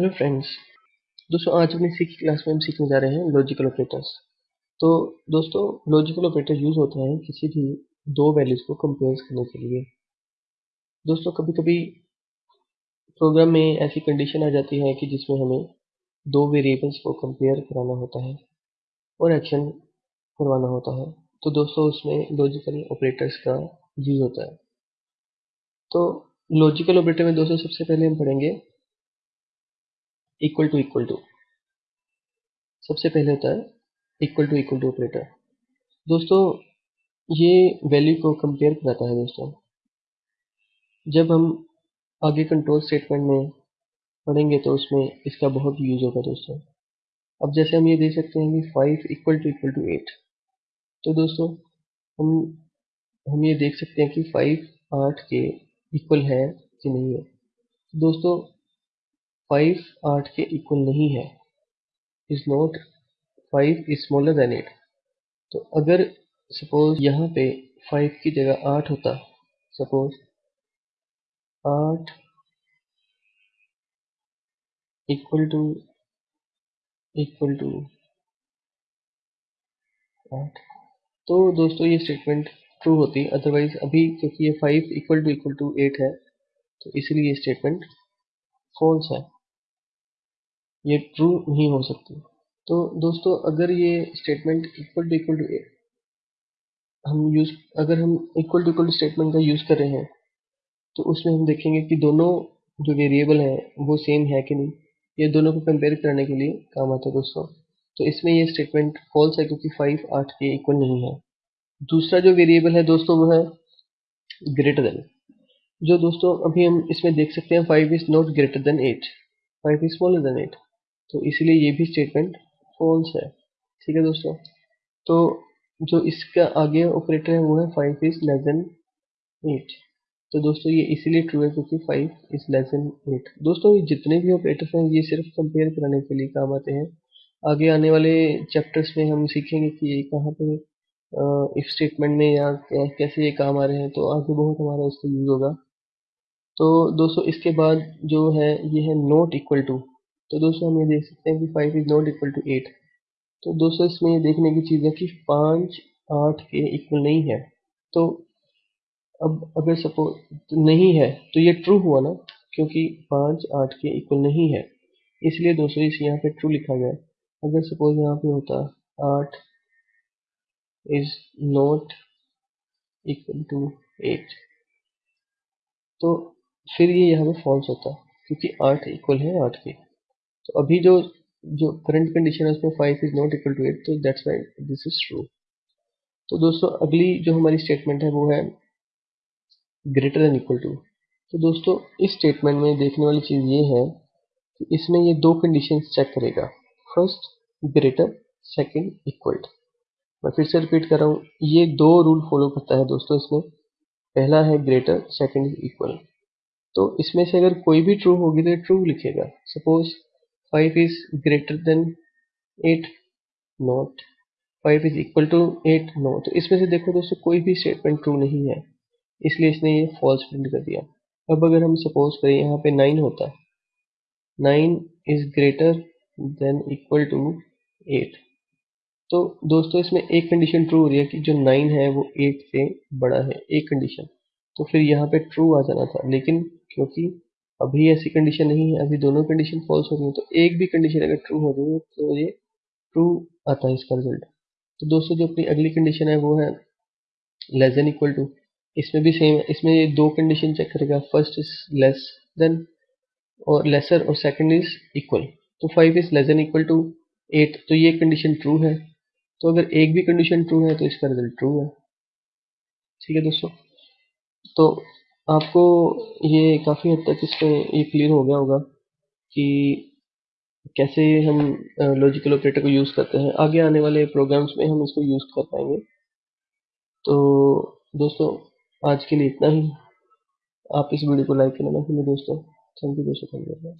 Hello friends दोस्तों, आज अपनी सिक्स क्लास में हम सीखने जा रहे हैं लॉजिकल ऑपरेटर्स तो दोस्तों लॉजिकल ऑपरेटर यूज़ होते हैं किसी भी दो वैल्यूज़ को कंपेयर करने के लिए. दोस्तों कभी कभी प्रोग्राम में ऐसी कंडीशन आ जाती है कि जिसमें हमें दो वेरिएबल्स को कंपेयर कराना होता है और एक्शन करवाना होता है. तो दोस्तों, उसमें लॉजिकल ऑपरेटर्स का यूज़ होता है. तो लॉजिकल ऑपरेटर में दोस्तों, सबसे पहले हम पढ़ेंगे इक्वल टू इक्वल टू सबसे पहले होता है equal to equal to operator दोस्तों, ये वैल्यू को कंपेयर कराता है दोस्तों। जब हम आगे कंट्रोल स्टेटमेंट में पढ़ेंगे तो उसमें इसका बहुत यूज़ होगा दोस्तों। अब जैसे हम ये देख सकते हैं कि five equal to equal to eight तो दोस्तों, हम हम ये देख सकते हैं कि फाइव आठ के इक्वल है कि नहीं है। दोस्तों फाइव आठ के इक्वल नहीं है is not five is smaller than eight तो अगर सपोज़ यहाँ पे फाइव की जगह आठ होता सपोज़ आठ इक्वल टू इक्वल टू आठ। तो दोस्तों ये स्टेटमेंट ट्रू होती अदरवाइज़ अभी क्योंकि ये five equal to equal to eight है तो इसलिए ये स्टेटमेंट फॉल्स है। ये ट्रू नहीं हो सकती। तो दोस्तों, अगर ये statement equal to equal to हम यूज़ अगर हम इक्वल टू इक्वल स्टेटमेंट का यूज़ कर रहे हैं तो उसमें हम देखेंगे कि दोनों जो वेरिएबल हैं, वो सेम है कि नहीं। ये दोनों को कंपेयर करने के लिए काम आता है दोस्तों। तो इसमें ये स्टेटमेंट फॉल्स है क्योंकि फाइव आठ के इक्वल नहीं है। दूसरा जो वेरिएबल है दोस्तों, वो है ग्रेटर देन जो दोस्तों, अभी हम इसमें देख सकते हैं five is not greater than eight five is smaller than eight तो इसलिए ये भी स्टेटमेंट फॉल्स है। ठीक है दोस्तों? तो जो इसका आगे ऑपरेटर है, वो है five is less than eight तो दोस्तों, ये इसीलिए ट्रू है क्योंकि five is less than eight दोस्तों, ये जितने भी ऑपरेटर हैं, ये सिर्फ़ कंपेयर कराने के लिए काम आते हैं। आगे आने वाले चैप्टर्स में हम सीखेंगे कि ये कहाँ पे इफ़ स्टेटमेंट में या कैसे ये काम आ रहे हैं। तो आगे बहुत हमारा इसका यूज़ होगा। तो दोस्तों, इसके बाद जो है, ये है नॉट इक्वल टू तो दोस्तों हम ये देख सकते हैं कि five is not equal to eight तो दोस्तों इसमें ये देखने की चीज़ है कि पाँच आठ के इक्वल नहीं है। तो अब अगर सपोज़ नहीं है तो ये ट्रू हुआ ना, क्योंकि पाँच आठ के इक्वल नहीं है। इसलिए दोस्तों इस यहाँ पे ट्रू लिखा गया अगर सपोज़ यहाँ पे होता, आठ is not equal to eight तो फिर ये यहाँ पे फॉल्स होता, क्योंकि आठ इक्वल है आठ के। तो अभी जो जो करंट कंडीशन है, उसमें five is not equal to eight तो that's why this is true तो दोस्तों, अगली जो हमारी स्टेटमेंट है, वो है ग्रेटर देन इक्वल टू तो दोस्तों, इस स्टेटमेंट में देखने वाली चीज़ ये है कि इसमें ये दो कंडीशन चेक करेगा। फ़र्स्ट ग्रेटर सेकंड इक्वल मैं फिर से रिपीट कर रहा हूँ, ये दो रूल फॉलो करता है दोस्तों इसमें। पहला है ग्रेटर सेकंड इक्वल तो इसमें से अगर कोई भी ट्रू होगी तो ट्रू लिखेगा। Suppose 5 is greater than 8 not 5 is equal to 8 no तो इसमें से देखो दोस्तों, कोई भी स्टेटमेंट ट्रू नहीं है। इसलिए इसने ये फॉल्स प्रिंट कर दिया। अब अगर हम सपोज़ करें, यहाँ पे 9 होता 9 is greater than equal to 8 तो दोस्तों, इसमें एक कंडीशन ट्रू हो रही है कि जो 9 है, वो 8 से बड़ा है। एक कंडीशन तो फिर यहाँ पे ट्रू आ जाना था। लेकिन क्योंकि अभी ऐसी कंडीशन नहीं है, अभी दोनों कंडीशन फॉल्स हो रही है तो एक भी कंडीशन अगर ट्रू हो रही है तो ये ट्रू आता है इसका रिज़ल्ट तो दोस्तों, जो अपनी अगली कंडीशन है, वो है लेस देन इक्वल टू इसमें भी सेम है, इसमें ये दो कंडीशन चेक करेगा फ़र्स्ट इज़ लेस देन और लेसर और सेकंड इज़ इक्वल तो five is less than equal to eight तो ये कंडीशन ट्रू है। तो अगर एक भी कंडीशन ट्रू है तो इसका रिज़ल्ट ट्रू है। ठीक है दोस्तों? तो आपको ये काफ़ी हद तक इसमें ये क्लियर हो गया होगा कि कैसे हम लॉजिकल ऑपरेटर को यूज़ करते हैं। आगे आने वाले प्रोग्राम्स में हम इसको यूज़ कर पाएँगे। तो दोस्तों, आज के लिए इतना ही। आप इस वीडियो को लाइक करना ना दोस्तों। थैंक यू दोस्तों थैंक यू